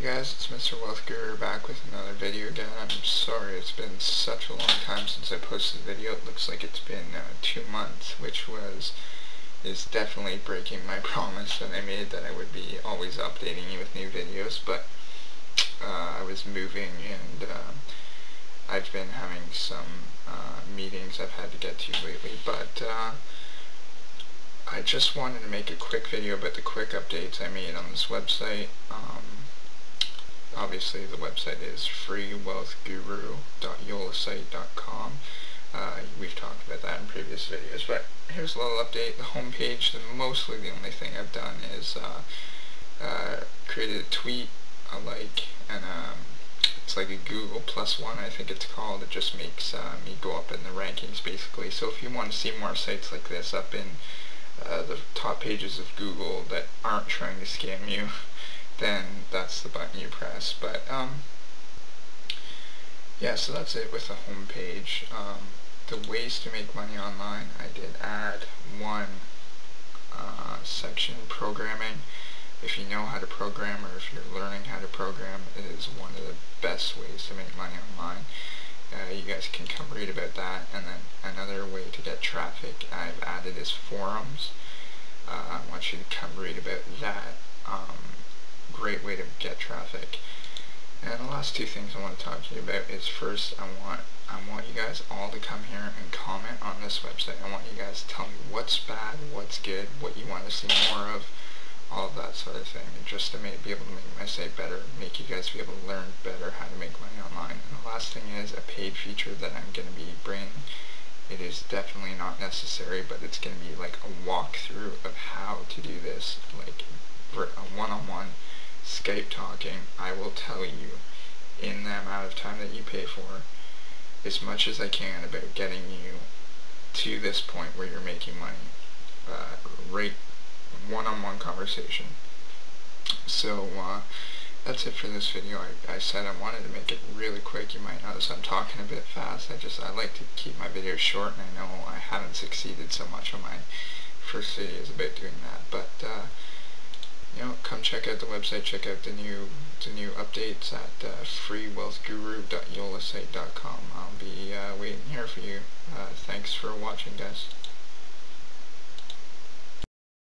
Hey guys, it's Mr. Wealth Guru back with another video again. I'm sorry it's been such a long time since I posted a video. It looks like it's been uh, two months, which was is definitely breaking my promise that I made that I would be always updating you with new videos, but uh, I was moving and uh, I've been having some uh, meetings I've had to get to lately, but uh, I just wanted to make a quick video about the quick updates I made on this website. Um, obviously the website is freewealthguru.yolasite.com. Uh, we've talked about that in previous videos, but here's a little update. The homepage, the, mostly the only thing I've done is uh, uh, created a tweet, a like, and um, it's like a Google plus one, I think it's called. It just makes uh, me go up in the rankings, basically. So if you want to see more sites like this up in uh, the top pages of Google that aren't trying to scam you, then that's the button you press. But um, yeah, so that's it with the home page. Um, the ways to make money online, I did add one uh, section programming. If you know how to program or if you're learning how to program, it is one of the best ways to make money online. Uh, you guys can come read about that. And then another way to get traffic I've added is forums. Uh, I want you to come read about that. Um, great way to get traffic. And the last two things I want to talk to you about is first I want I want you guys all to come here and comment on this website. I want you guys to tell me what's bad, what's good, what you want to see more of, all of that sort of thing, And just to make, be able to make my site better, make you guys be able to learn better how to make money online. And the last thing is a paid feature that I'm going to be bringing. It is definitely not necessary, but it's going to be like a walkthrough of how to do this, like for a one-on-one Skype talking. I will tell you in the amount of time that you pay for as much as I can about getting you to this point where you're making money. Uh, right one-on-one -on -one conversation. So, uh, that's it for this video. I, I said I wanted to make it really quick. You might notice I'm talking a bit fast. I just, I like to keep my videos short, and I know I haven't succeeded so much on my first videos about doing that. Come check out the website, check out the new the new updates at uh, freewealthguru.yolasite.com. I'll be uh, waiting here for you. Uh, thanks for watching, guys.